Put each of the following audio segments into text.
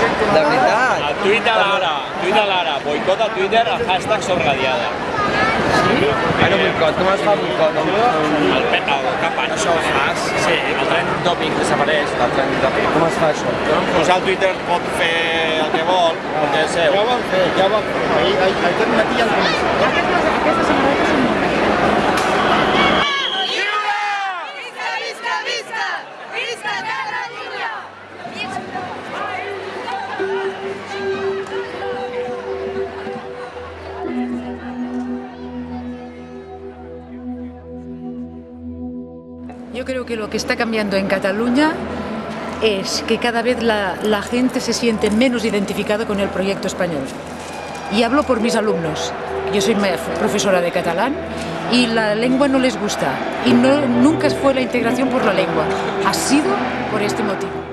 De veritat? A Twitter ara, Twitter ara, boicot a Twitter, el hashtag sobradiada. Bueno, boicot, com es fa boicot? El, pe- el campany. Això ho fas? Sí, el tren topic desapareix. El tren de Com es fa això? Pues el Twitter pot fer el que vol, perquè és seu. Ja ho van fer, ja ho van fer. Ahir, ahir, aquest matí ja han començat. Aquestes, samarretes són molt. Visca, visca, visca! Visca Catalunya! Yo creo que lo que está cambiando en Cataluña es que cada vez la, gente se siente menos identificada con el proyecto español. Y hablo por mis alumnos. Yo soy profesora de catalán y la lengua no les gusta. Y nunca fue la integración por la lengua. Ha sido por este motivo.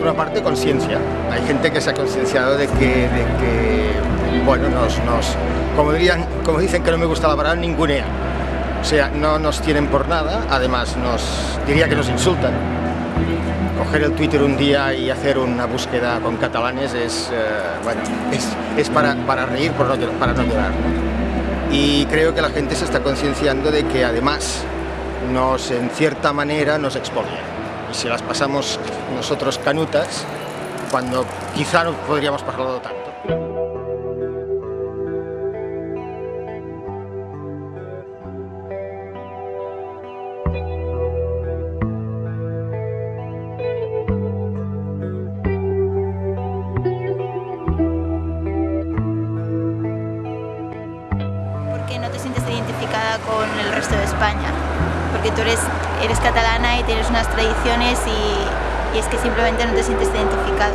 Una parte conciencia. Hay gente que se ha concienciado de que, bueno, nos, nos, como, dirían, como dicen que no me gusta la palabra, ningunea. O sea, no nos tienen por nada, además nos, diría que nos insultan. Coger el Twitter un día y hacer una búsqueda con catalanes es, eh, bueno, es, es para, para reír, por no para no llorar. Y creo que la gente se está concienciando de que además nos, en cierta manera, nos expolian. Y si las pasamos nosotros canutas, cuando quizá no podríamos pasarlo tanto. porque no te sientes identificada con el resto de España, porque tú eres, eres catalana y tienes unas tradiciones y, y es que simplemente no te sientes identificado.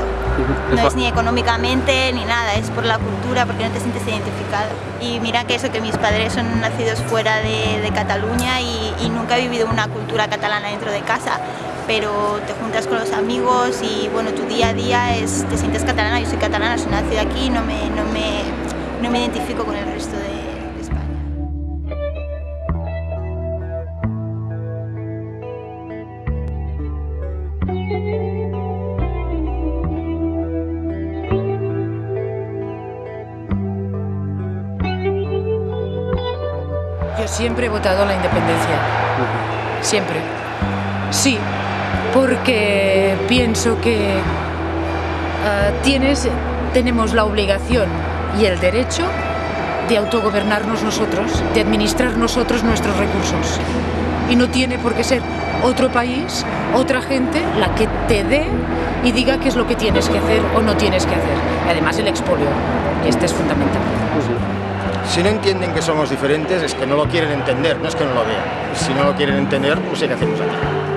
No es ni económicamente ni nada, es por la cultura, porque no te sientes identificado. Y mira que eso, que mis padres son nacidos fuera de, de Cataluña y, y nunca he vivido una cultura catalana dentro de casa, pero te juntas con los amigos y bueno, tu día a día es, te sientes catalana, yo soy catalana, soy nacida aquí, no me, no me, no me identifico con el resto de, siempre he votado a la independencia. Siempre. Sí, porque pienso que ah, tienes, tenemos la obligación y el derecho de autogobernarnos nosotros, de administrar nosotros nuestros recursos. Y no tiene por qué ser otro país, otra gente, la que te dé y diga qué es lo que tienes que hacer o no tienes que hacer. Y además el expolio, este es fundamental. Si no entienden que somos diferentes es que no lo quieren entender, no es que no lo vean. Si no lo quieren entender, pues ¿qué hacemos aquí?